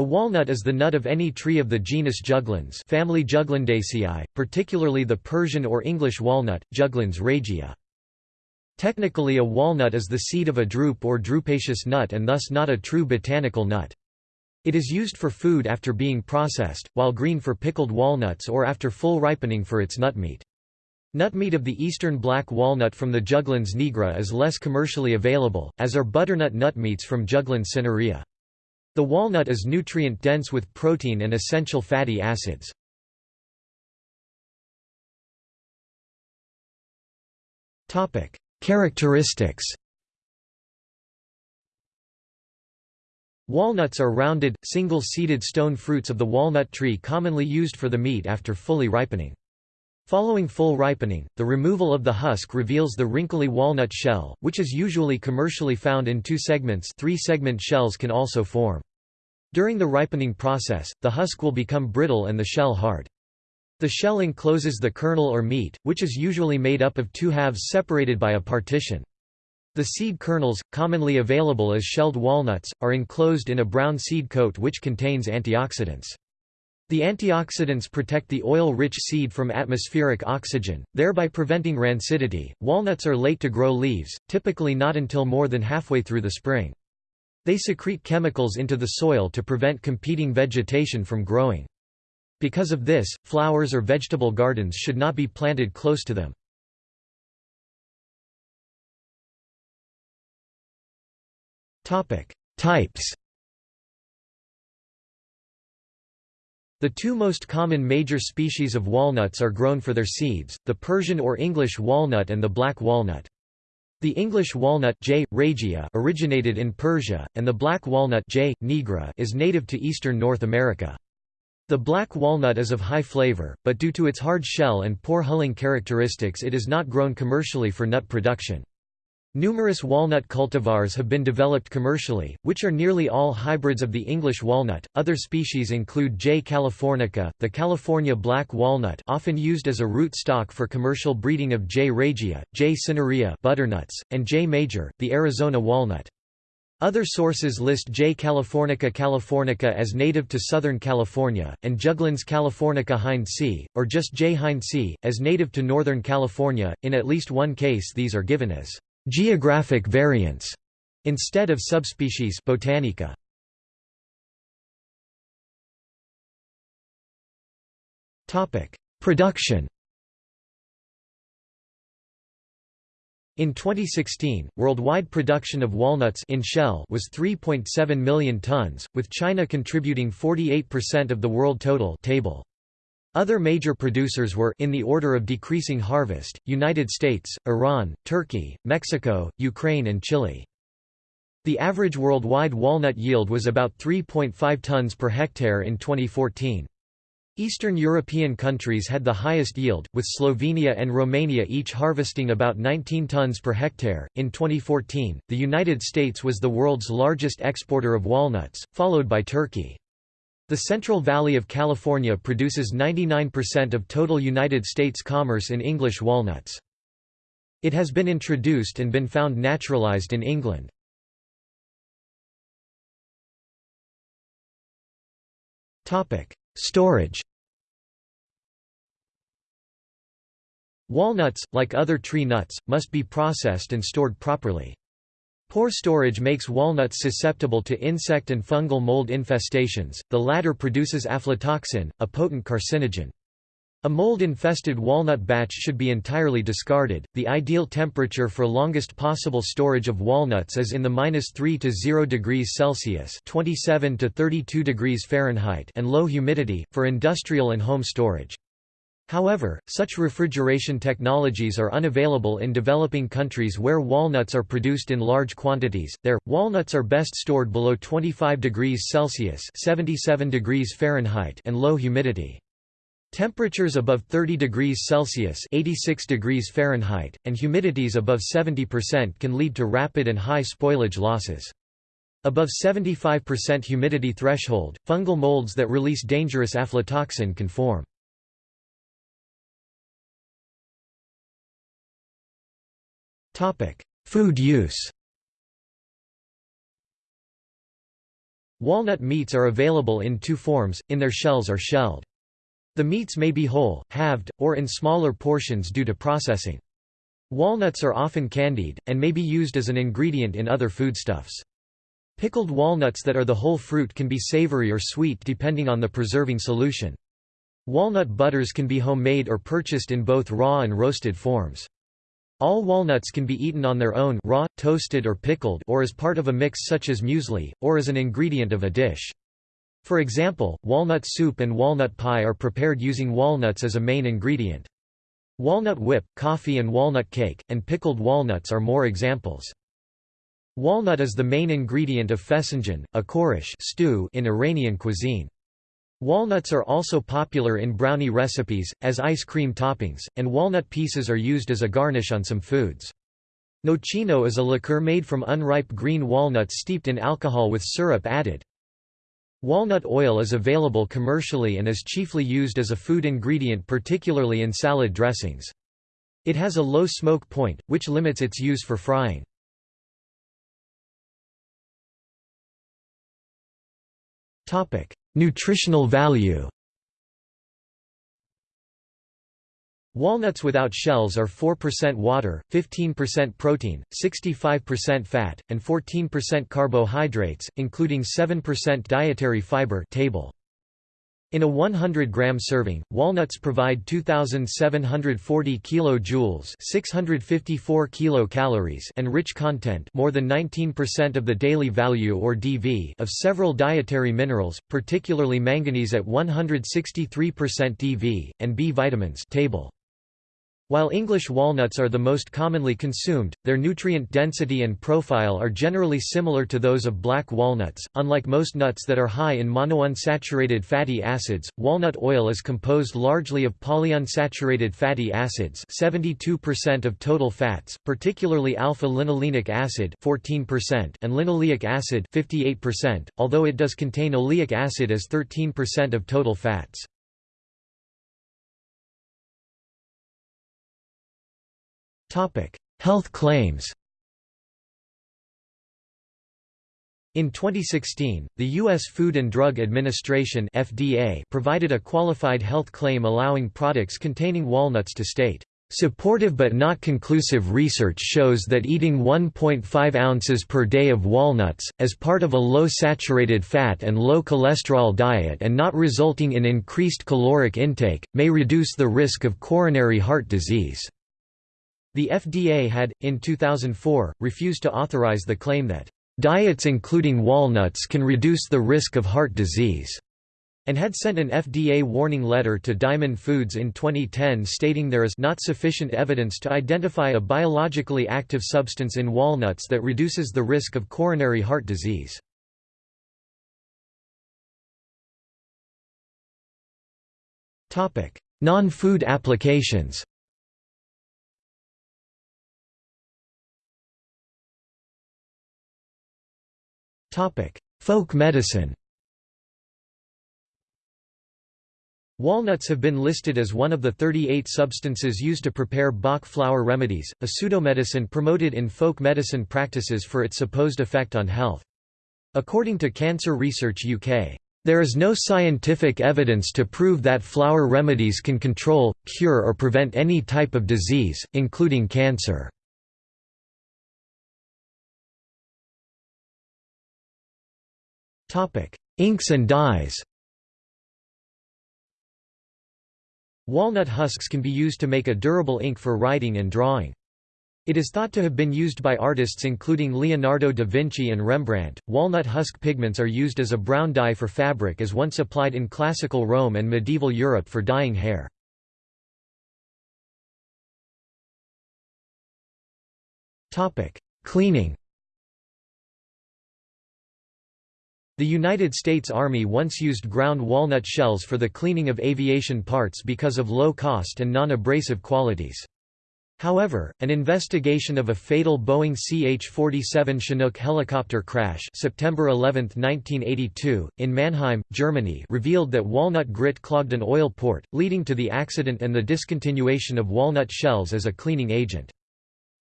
A walnut is the nut of any tree of the genus Juglans family Juglandaceae, particularly the Persian or English walnut, Juglans regia. Technically a walnut is the seed of a drupe or drupaceous nut and thus not a true botanical nut. It is used for food after being processed, while green for pickled walnuts or after full ripening for its nutmeat. Nutmeat of the eastern black walnut from the Juglans nigra is less commercially available, as are butternut nutmeats from Juglans cinerea. The walnut is nutrient-dense with protein and essential fatty acids. Characteristics Walnuts are rounded, single-seeded stone fruits of the walnut tree commonly used for the meat after fully ripening. Following full ripening, the removal of the husk reveals the wrinkly walnut shell, which is usually commercially found in two segments three-segment shells can also form. During the ripening process, the husk will become brittle and the shell hard. The shell encloses the kernel or meat, which is usually made up of two halves separated by a partition. The seed kernels, commonly available as shelled walnuts, are enclosed in a brown seed coat which contains antioxidants. The antioxidants protect the oil-rich seed from atmospheric oxygen, thereby preventing rancidity. Walnuts are late to grow leaves, typically not until more than halfway through the spring. They secrete chemicals into the soil to prevent competing vegetation from growing. Because of this, flowers or vegetable gardens should not be planted close to them. Types The two most common major species of walnuts are grown for their seeds, the Persian or English walnut and the black walnut. The English walnut J. regia originated in Persia, and the black walnut J. nigra is native to eastern North America. The black walnut is of high flavor, but due to its hard shell and poor hulling characteristics it is not grown commercially for nut production. Numerous walnut cultivars have been developed commercially, which are nearly all hybrids of the English walnut. Other species include J. californica, the California black walnut, often used as a root stock for commercial breeding of J. regia, J. cinerea butternuts, and J. major, the Arizona walnut. Other sources list J. californica californica as native to Southern California, and Juglans californica hindsii, or just J. hindsii, as native to Northern California. In at least one case these are given as Geographic variants instead of subspecies botanica. Topic: Production. In 2016, worldwide production of walnuts in shell was 3.7 million tons, with China contributing 48% of the world total table. Other major producers were in the order of decreasing harvest, United States, Iran, Turkey, Mexico, Ukraine and Chile. The average worldwide walnut yield was about 3.5 tons per hectare in 2014. Eastern European countries had the highest yield, with Slovenia and Romania each harvesting about 19 tons per hectare. In 2014, the United States was the world's largest exporter of walnuts, followed by Turkey. The Central Valley of California produces 99% of total United States commerce in English walnuts. It has been introduced and been found naturalized in England. Storage Walnuts, like other tree nuts, must be processed and stored properly. Poor storage makes walnuts susceptible to insect and fungal mold infestations, the latter produces aflatoxin, a potent carcinogen. A mold-infested walnut batch should be entirely discarded. The ideal temperature for longest possible storage of walnuts is in the -3 to 0 degrees Celsius (27 to 32 degrees Fahrenheit) and low humidity for industrial and home storage. However, such refrigeration technologies are unavailable in developing countries where walnuts are produced in large quantities. There, walnuts are best stored below 25 degrees Celsius (77 degrees Fahrenheit) and low humidity. Temperatures above 30 degrees Celsius (86 degrees Fahrenheit) and humidities above 70% can lead to rapid and high spoilage losses. Above 75% humidity threshold, fungal molds that release dangerous aflatoxin can form. Food use Walnut meats are available in two forms, in their shells or shelled. The meats may be whole, halved, or in smaller portions due to processing. Walnuts are often candied, and may be used as an ingredient in other foodstuffs. Pickled walnuts that are the whole fruit can be savory or sweet depending on the preserving solution. Walnut butters can be homemade or purchased in both raw and roasted forms. All walnuts can be eaten on their own raw, toasted or pickled or as part of a mix such as muesli, or as an ingredient of a dish. For example, walnut soup and walnut pie are prepared using walnuts as a main ingredient. Walnut whip, coffee and walnut cake, and pickled walnuts are more examples. Walnut is the main ingredient of fesenjan, a khoresh stew in Iranian cuisine. Walnuts are also popular in brownie recipes, as ice cream toppings, and walnut pieces are used as a garnish on some foods. Nocino is a liqueur made from unripe green walnuts steeped in alcohol with syrup added. Walnut oil is available commercially and is chiefly used as a food ingredient particularly in salad dressings. It has a low smoke point, which limits its use for frying. Nutritional value Walnuts without shells are 4% water, 15% protein, 65% fat, and 14% carbohydrates, including 7% dietary fiber table. In a 100-gram serving, walnuts provide 2,740 kilojoules (654 kilocalories) and rich content, more than 19% of the daily value or DV of several dietary minerals, particularly manganese at 163% DV and B vitamins. Table. While English walnuts are the most commonly consumed, their nutrient density and profile are generally similar to those of black walnuts. Unlike most nuts that are high in monounsaturated fatty acids, walnut oil is composed largely of polyunsaturated fatty acids, 72% of total fats, particularly alpha-linolenic acid, 14%, and linoleic acid, 58%, although it does contain oleic acid as 13% of total fats. Health claims In 2016, the U.S. Food and Drug Administration FDA provided a qualified health claim allowing products containing walnuts to state, "...supportive but not conclusive research shows that eating 1.5 ounces per day of walnuts, as part of a low saturated fat and low cholesterol diet and not resulting in increased caloric intake, may reduce the risk of coronary heart disease." The FDA had, in 2004, refused to authorize the claim that, "...diets including walnuts can reduce the risk of heart disease." and had sent an FDA warning letter to Diamond Foods in 2010 stating there is not sufficient evidence to identify a biologically active substance in walnuts that reduces the risk of coronary heart disease. Non-food applications Folk medicine Walnuts have been listed as one of the 38 substances used to prepare Bach flower remedies, a pseudomedicine promoted in folk medicine practices for its supposed effect on health. According to Cancer Research UK, there is no scientific evidence to prove that flower remedies can control, cure or prevent any type of disease, including cancer. Topic: Inks and dyes. Walnut husks can be used to make a durable ink for writing and drawing. It is thought to have been used by artists including Leonardo da Vinci and Rembrandt. Walnut husk pigments are used as a brown dye for fabric as once applied in classical Rome and medieval Europe for dyeing hair. Topic: Cleaning. The United States Army once used ground walnut shells for the cleaning of aviation parts because of low cost and non-abrasive qualities. However, an investigation of a fatal Boeing CH-47 Chinook helicopter crash September 11, 1982, in Mannheim, Germany revealed that walnut grit clogged an oil port, leading to the accident and the discontinuation of walnut shells as a cleaning agent.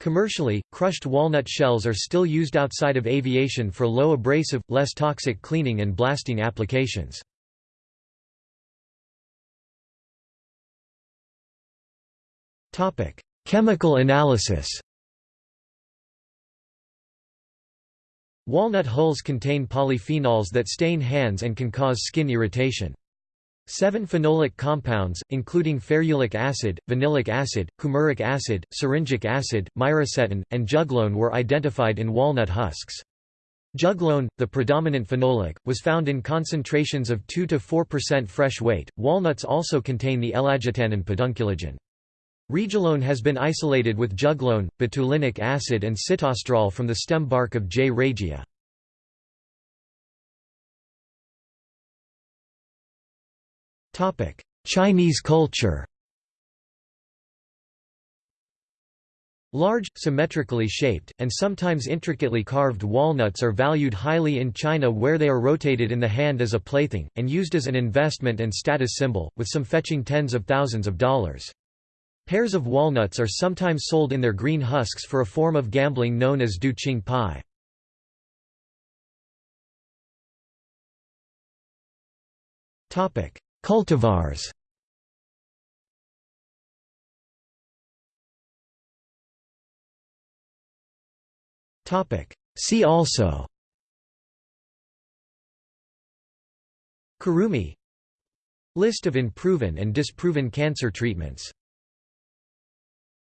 Commercially, crushed walnut shells are still used outside of aviation for low abrasive, less toxic cleaning and blasting applications. Chemical analysis Walnut hulls contain polyphenols that stain hands and can cause skin irritation. Seven phenolic compounds, including ferulic acid, vanillic acid, coumaric acid, syringic acid, myricetin, and juglone were identified in walnut husks. Juglone, the predominant phenolic, was found in concentrations of 2–4% fresh weight. Walnuts also contain the ellagitannin pedunculagin. Regiolone has been isolated with juglone, betulinic acid and sitosterol from the stem bark of J. regia. Chinese culture Large, symmetrically shaped, and sometimes intricately carved walnuts are valued highly in China where they are rotated in the hand as a plaything, and used as an investment and status symbol, with some fetching tens of thousands of dollars. Pairs of walnuts are sometimes sold in their green husks for a form of gambling known as du qing pi. Cultivars. See also. Kurumi. List of unproven and disproven cancer treatments